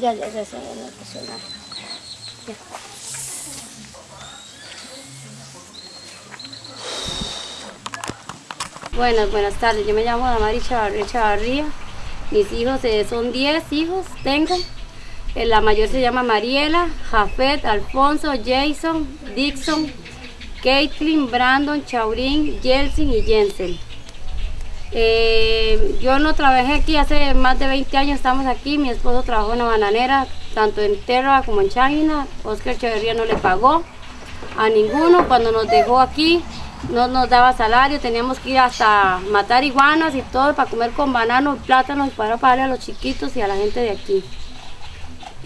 Ya, ya, ya, se me emocionar. Ya. Buenas, buenas tardes. Yo me llamo Damari Chavarría Chavarría. Mis hijos eh, son 10 hijos, tengo. Eh, La mayor se llama Mariela, Jafet, Alfonso, Jason, Dixon, Caitlin, Brandon, Chaurín, Jelsin y Jensen. Eh, yo no trabajé aquí hace más de 20 años, estamos aquí. Mi esposo trabajó en la bananera, tanto en Terra como en Changina. Oscar Echeverría no le pagó a ninguno. Cuando nos dejó aquí, no nos daba salario, teníamos que ir hasta matar iguanas y todo para comer con bananos, plátanos para pagarle a los chiquitos y a la gente de aquí.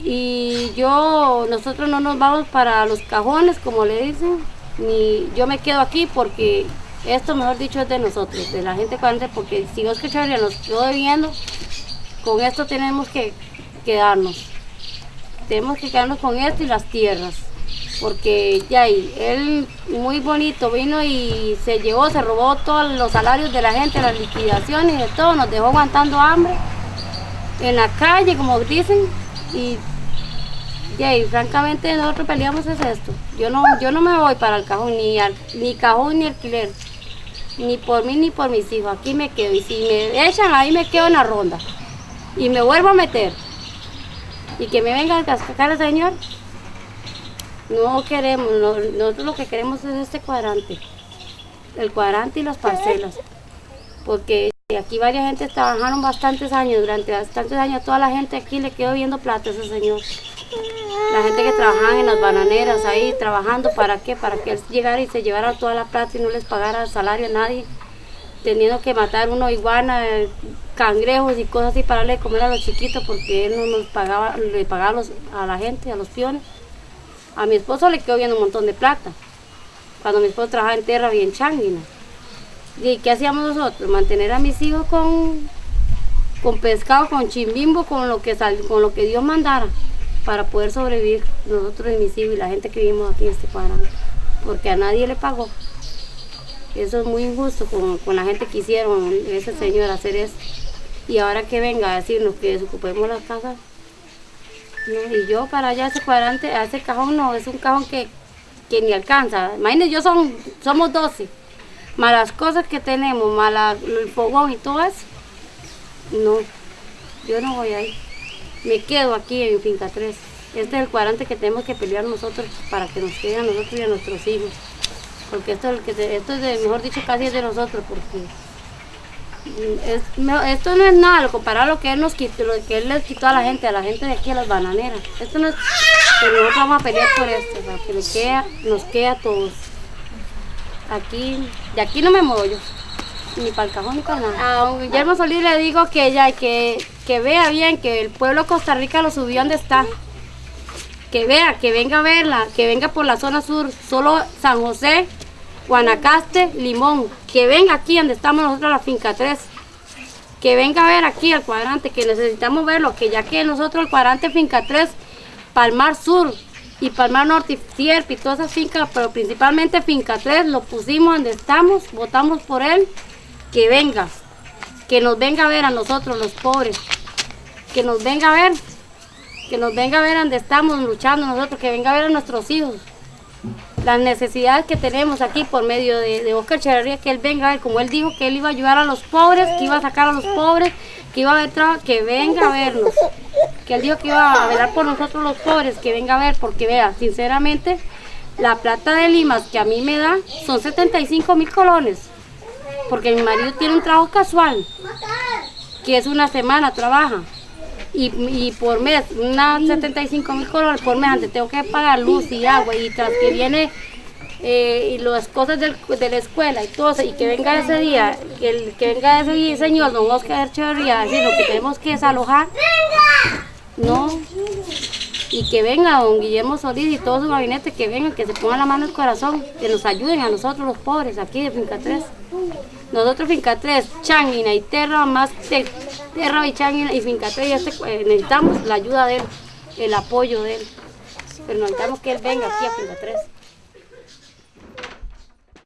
Y yo, nosotros no nos vamos para los cajones, como le dicen, ni yo me quedo aquí porque esto, mejor dicho, es de nosotros, de la gente cuadrante, porque si Oscar Echeverría nos quedó debiendo, con esto tenemos que quedarnos. Tenemos que quedarnos con esto y las tierras porque ya él muy bonito vino y se llevó, se robó todos los salarios de la gente, las liquidaciones y de todo, nos dejó aguantando hambre en la calle, como dicen, y ahí, francamente nosotros peleamos es esto. Yo no, yo no me voy para el cajón, ni, ni cajón ni alquiler, ni por mí ni por mis hijos, aquí me quedo, y si me echan ahí me quedo en la ronda, y me vuelvo a meter, y que me venga a cascar el señor, no queremos, no- nosotros lo que queremos es este cuadrante, el cuadrante y las parcelas, porque aquí varias gente trabajaron bastantes años, durante bastantes años. Toda la gente aquí le quedó viendo plata a ese señor. La gente que trabajaba en las bananeras ahí trabajando, ¿para qué? Para que él llegara y se llevara toda la plata y no les pagara salario a nadie, teniendo que matar uno iguana, cangrejos y cosas así para darle de comer a los chiquitos porque él no nos pagaba, le pagaba a la gente, a los piones. A mi esposo le quedó viendo un montón de plata. Cuando mi esposo trabajaba en tierra y en Changuina. ¿Y qué hacíamos nosotros? Mantener a mis hijos con, con pescado, con chimbimbo, con lo, que sal- con lo que Dios mandara para poder sobrevivir nosotros y mis hijos y la gente que vivimos aquí en este cuadrante. Porque a nadie le pagó. Eso es muy injusto con, con la gente que hicieron ese señor hacer eso. Y ahora que venga a decirnos que desocupemos las casas, y yo para allá ese cuadrante, a ese cajón no, es un cajón que, que ni alcanza. Imagínense, yo son, somos 12. Más las cosas que tenemos, más la- el fogón y todo eso. No, yo no voy ahí. Me quedo aquí en Finca 3. Este es el cuadrante que tenemos que pelear nosotros para que nos quede a nosotros y a nuestros hijos. Porque esto, es el que esto es, de, mejor dicho, casi es de nosotros. Porque es esto no es nada, lo comparado a lo que él nos quitó, lo que él les quitó a la gente, a la gente de aquí, a las bananeras. Esto no es, pero nosotros vamos a pelear por esto, para que nos quede, nos quede a todos. Aquí, de aquí no me muevo yo, ni para el cajón ni para nada. A don Guillermo Solís le digo que ya, que, que vea bien que el pueblo de Costa Rica lo subió donde está. Que vea, que venga a verla, que venga por la zona sur, solo San José, Guanacaste, Limón, que venga aquí donde estamos nosotros la finca 3. Que venga a ver aquí el cuadrante, que necesitamos verlo, que ya que nosotros el cuadrante finca 3, Palmar Sur y Palmar Norte y y todas esas fincas, pero principalmente finca 3, lo pusimos donde estamos, votamos por él, que venga, que nos venga a ver a nosotros los pobres, que nos venga a ver, que nos venga a ver donde estamos luchando nosotros, que venga a ver a nuestros hijos, las necesidades que tenemos aquí por medio de, de Oscar que él venga a ver, como él dijo que él iba a ayudar a los pobres, que iba a sacar a los pobres, que iba a ver trabajo, que venga a vernos, que él dijo que iba a velar por nosotros los pobres, que venga a ver, porque vea, sinceramente, la plata de Limas que a mí me da son 75 mil colones, porque mi marido tiene un trabajo casual, que es una semana, trabaja. Y, y por mes, unas 75 mil colones por mes, antes tengo que pagar luz y agua y tras que viene eh, y las cosas del- de la escuela y todo eso, y que venga ese día, que, el, que venga ese día, señor, don Oscar Echeverría, a decir lo que tenemos que desalojar, no, y que venga don Guillermo Solís y todo su gabinete, que vengan, que se pongan la mano en el corazón, que nos ayuden a nosotros los pobres aquí de Finca 3. Nosotros Finca 3, Changuina y Terra, más de Terra y Changuina y Finca 3, y este, eh, necesitamos la ayuda de él, el apoyo de él. Pero necesitamos que él venga aquí a Finca 3.